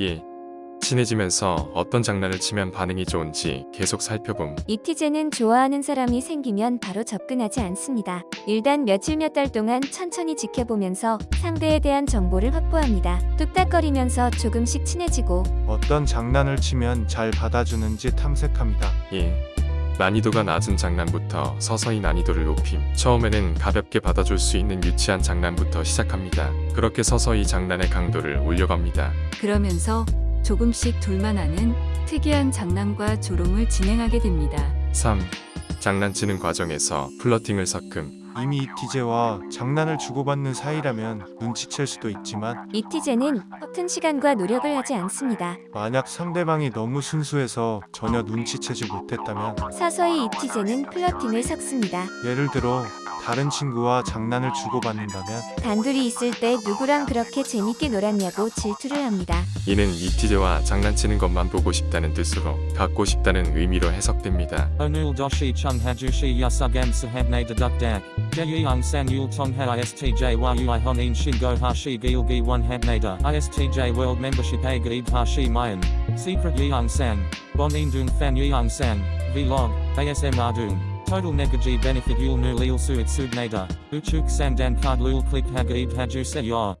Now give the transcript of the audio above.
예. 친해지면서 어떤 장난을 치면 반응이 좋은지 계속 살펴봄. 이티제는 좋아하는 사람이 생기면 바로 접근하지 않습니다. 일단 며칠 몇 달 동안 천천히 지켜보면서 상대에 대한 정보를 확보합니다. 뚝딱거리면서 조금씩 친해지고 어떤 장난을 치면 잘 받아주는지 탐색합니다. 예. 난이도가 낮은 장난부터 서서히 난이도를 높임. 처음에는 가볍게 받아줄 수 있는 유치한 장난부터 시작합니다. 그렇게 서서히 장난의 강도를 올려갑니다. 그러면서 조금씩 둘만하는 특이한 장난과 조롱을 진행하게 됩니다. 3. 장난치는 과정에서 플러팅을 섞음. 이미 이티제와 장난을 주고받는 사이라면 눈치챌 수도 있지만 이티제는 허튼 시간과 노력을 하지 않습니다. 만약 상대방이 너무 순수해서 전혀 눈치채지 못했다면 서서히 이티제는 플러팅을 섞습니다. 예를 들어 다른 친구와 장난을 주고받는다면 단둘이 있을 때 누구랑 그렇게 재밌게 놀았냐고 질투를 합니다. 이는 이티제와 장난치는 것만 보고 싶다는 뜻으로 갖고 싶다는 의미로 해석됩니다. Onul doshi chung hajushi yasugam sahabne deduk dak. Jeyung sang yul tongha istj yui honin shingo hashi gilgi one habnada. Istj world membership a gaib hashi mayan. Secret yeung sang. Bon indung fan yeung sang. Vlog. ASM ardung. Total negaji benefit yul nu leal suitsug nader, uchuk samdan kard lul klik hag eid hajuse ya.